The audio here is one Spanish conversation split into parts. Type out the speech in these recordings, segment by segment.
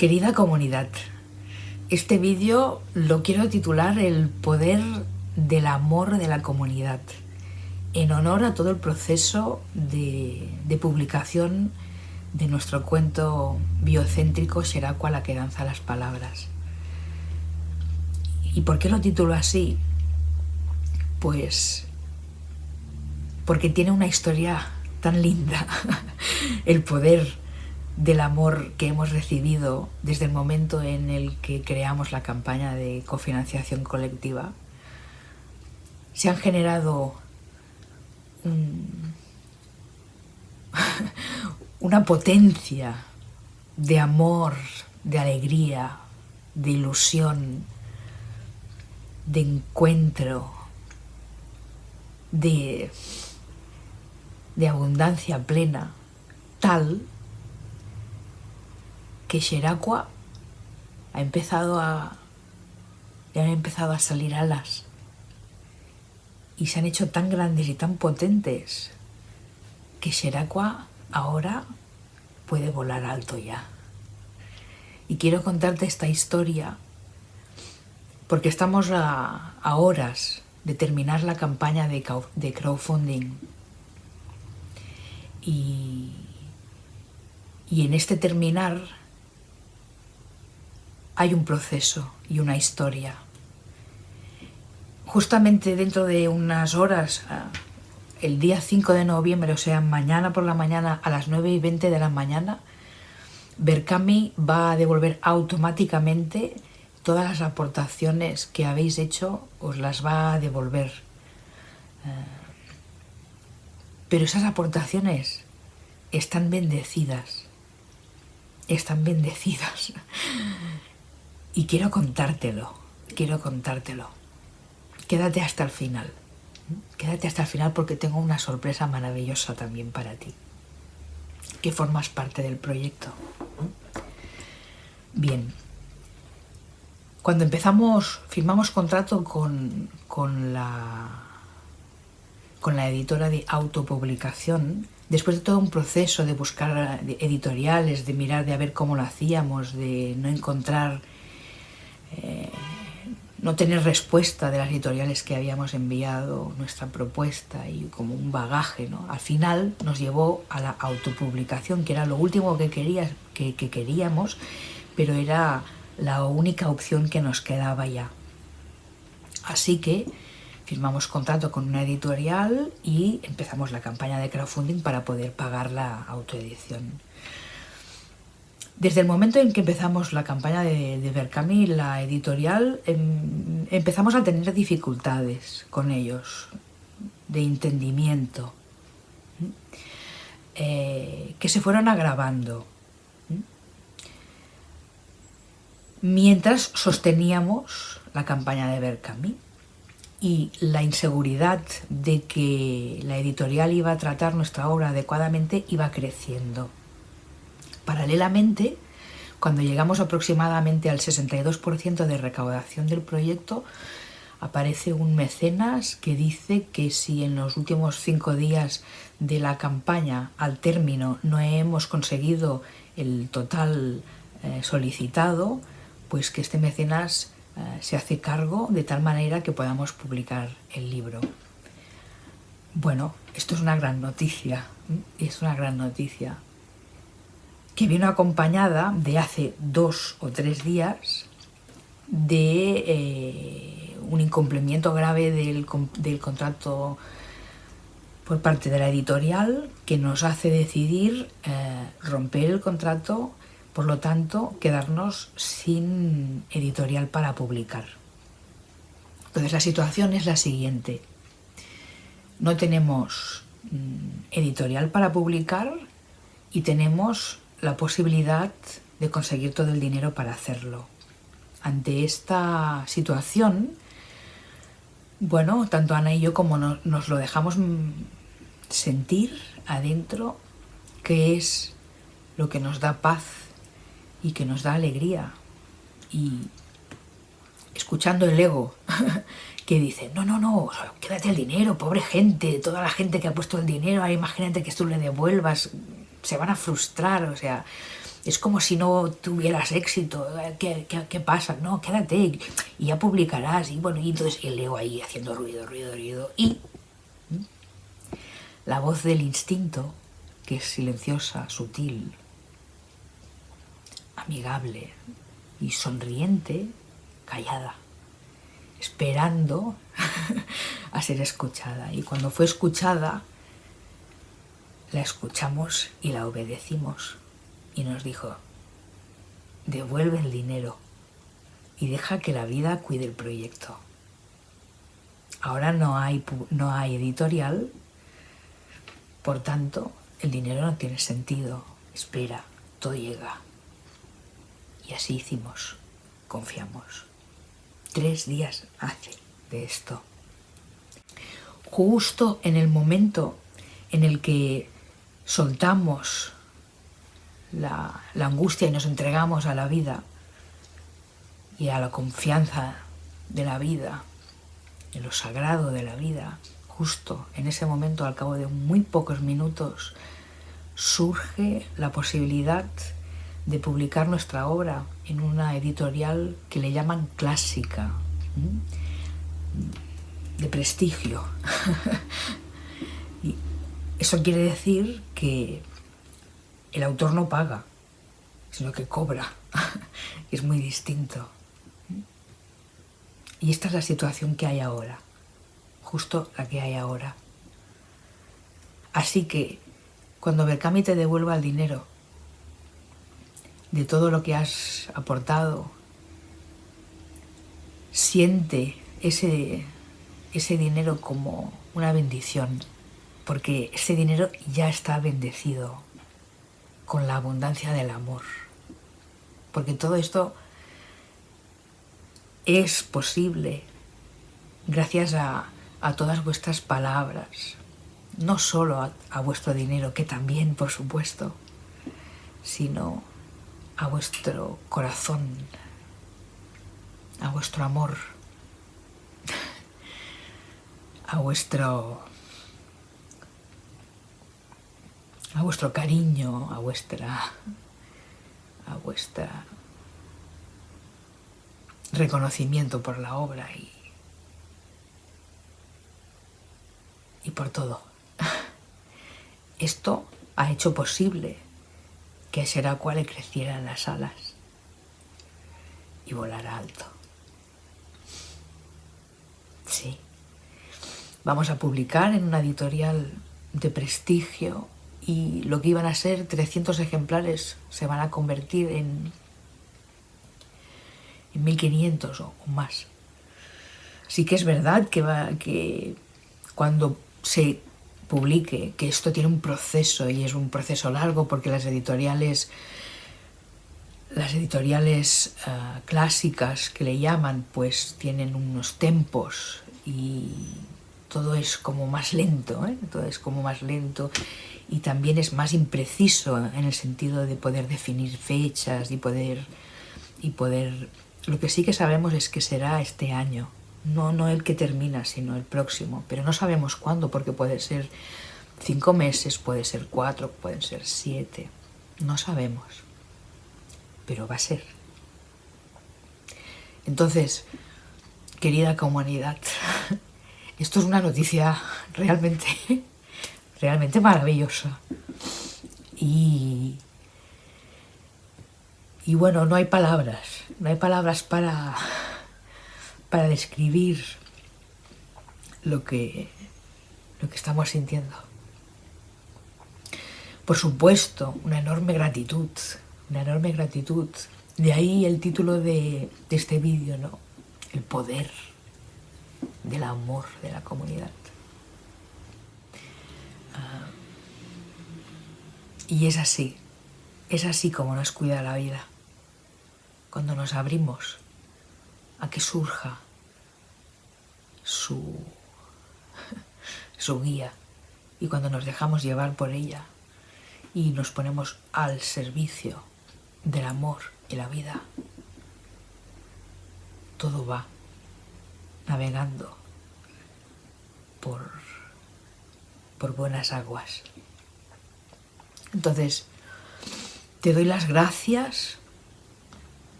Querida comunidad, este vídeo lo quiero titular El poder del amor de la comunidad, en honor a todo el proceso de, publicación de nuestro cuento biocéntrico Xeracua la que danza las palabras. ¿Y por qué lo titulo así? Pues porque tiene una historia tan linda, el poder del amor que hemos recibido desde el momento en el que creamos la campaña de cofinanciación colectiva, se han generado una potencia de amor, de alegría, de ilusión, de encuentro, de, de abundancia plena, tal que Xeracua ha empezado a, han empezado a salir alas y se han hecho tan grandes y tan potentes que Xeracua ahora puede volar alto ya. Y quiero contarte esta historia porque estamos a, horas de terminar la campaña de, de crowdfunding y, y en este terminar hay un proceso y una historia. Justamente dentro de unas horas, ah, el día 5 de noviembre, o sea, mañana por la mañana a las 9 y 20 de la mañana, Berkami va a devolver automáticamente todas las aportaciones que habéis hecho, os las va a devolver. Ah, pero esas aportaciones están bendecidas, están bendecidas. Y quiero contártelo, quiero contártelo. Quédate hasta el final. Quédate hasta el final porque tengo una sorpresa maravillosa también para ti. Que formas parte del proyecto. Bien. Cuando empezamos, firmamos contrato con, con la, con la editora de autopublicación, después de todo un proceso de buscar editoriales, de mirar, de ver cómo lo hacíamos, de no encontrar no tener respuesta de las editoriales que habíamos enviado nuestra propuesta y como un bagaje, ¿no? Al final nos llevó a la autopublicación, que era lo último que, que, que queríamos, pero era la única opción que nos quedaba ya. Así que firmamos contrato con una editorial y empezamos la campaña de crowdfunding para poder pagar la autoedición. Desde el momento en que empezamos la campaña de, de la editorial, em, empezamos a tener dificultades con ellos, de entendimiento, eh, que se fueron agravando. Mientras sosteníamos la campaña de Berkami y la inseguridad de que la editorial iba a tratar nuestra obra adecuadamente iba creciendo. Paralelamente, cuando llegamos aproximadamente al 62% de recaudación del proyecto, aparece un mecenas que dice que si en los últimos cinco días de la campaña al término no hemos conseguido el total eh, solicitado, pues que este mecenas eh, se hace cargo de tal manera que podamos publicar el libro. Bueno, esto es una gran noticia, es una gran noticia que vino acompañada de hace dos o tres días de eh, un incumplimiento grave del, contrato por parte de la editorial que nos hace decidir eh, romper el contrato, por lo tanto quedarnos sin editorial para publicar. Entonces la situación es la siguiente. No tenemos mm, editorial para publicar y tenemos la posibilidad de conseguir todo el dinero para hacerlo. Ante esta situación, bueno, tanto Ana y yo como nos lo dejamos sentir adentro, que es lo que nos da paz y que nos da alegría. Y escuchando el ego que dice, no, no, no, quédate el dinero, pobre gente, toda la gente que ha puesto el dinero, imagínate que tú le devuelvas, se van a frustrar, o sea, es como si no tuvieras éxito, ¿qué, qué, pasa? No, quédate y ya publicarás. Y bueno, y entonces el leo ahí haciendo ruido, ruido, ruido. Y la voz del instinto, que es silenciosa, sutil, amigable y sonriente, callada, esperando a ser escuchada. Y cuando fue escuchada, la escuchamos y la obedecimos y nos dijo, devuelve el dinero y deja que la vida cuide el proyecto. Ahora no hay, no hay editorial, por tanto, el dinero no tiene sentido. Espera, todo llega. Y así hicimos, confiamos. Tres días hace de esto. Justo en el momento en el que soltamos la, angustia y nos entregamos a la vida y a la confianza de la vida, en lo sagrado de la vida, justo en ese momento, al cabo de muy pocos minutos, surge la posibilidad de publicar nuestra obra en una editorial que le llaman clásica, de prestigio. eso quiere decir que el autor no paga, sino que cobra. es muy distinto. Y esta es la situación que hay ahora, justo la que hay ahora. Así que cuando Berkami te devuelva el dinero de todo lo que has aportado, siente ese, ese dinero como una bendición, porque ese dinero ya está bendecido con la abundancia del amor. Porque todo esto es posible gracias a, todas vuestras palabras, no solo a, a vuestro dinero, que también, por supuesto, sino a vuestro corazón, a vuestro amor, a vuestro a vuestro cariño, a vuestra, a vuestra reconocimiento por la obra y, y por todo. Esto ha hecho posible que será cual crecieran las alas y volara alto. Sí. Vamos a publicar en una editorial de prestigio y lo que iban a ser 300 ejemplares se van a convertir en, en 1500 o, más. Sí que es verdad que, va, que cuando se publique, que esto tiene un proceso y es un proceso largo porque las editoriales las editoriales eh, clásicas que le llaman pues tienen unos tempos y todo es como más lento, ¿eh? todo es como más lento y también es más impreciso en el sentido de poder definir fechas y poder, y poder... Lo que sí que sabemos es que será este año, no, no el que termina, sino el próximo, pero no sabemos cuándo, porque puede ser cinco meses, puede ser cuatro, pueden ser siete, no sabemos, pero va a ser. Entonces, querida comunidad, esto es una noticia realmente realmente maravillosa. Y, y bueno, no hay palabras, no hay palabras para, para describir lo que, lo que estamos sintiendo. Por supuesto, una enorme gratitud, una enorme gratitud. De ahí el título de, de este vídeo, ¿no? El poder del amor de la comunidad. Y es así, es así como nos cuida la vida. Cuando nos abrimos a que surja su, su guía y cuando nos dejamos llevar por ella y nos ponemos al servicio del amor y la vida, todo va navegando por, por buenas aguas. Entonces, Te doy las gracias,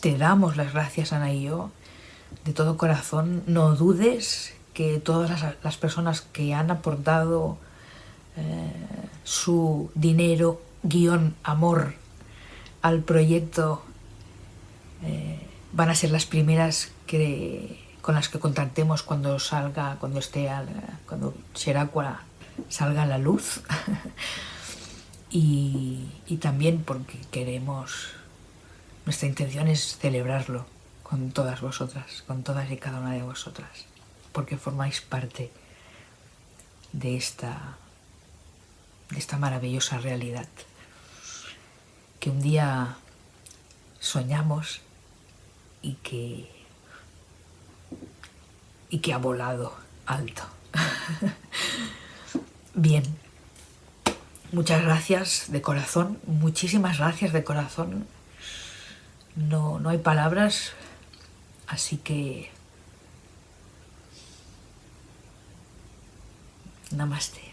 te damos las gracias, Ana y yo, de todo corazón. No dudes que todas las, personas que han aportado eh, su dinero, guion, amor al proyecto eh, van a ser las primeras que, con las que contactemos cuando salga, cuando esté, cuando Xeracua salga a la luz. y, y también porque queremos, nuestra intención es celebrarlo con todas vosotras, con todas y cada una de vosotras porque formáis parte de esta, de esta maravillosa realidad que un día soñamos y que, y que ha volado alto. Bien, muchas gracias de corazón, muchísimas gracias de corazón. No, no hay palabras, así que Namaste.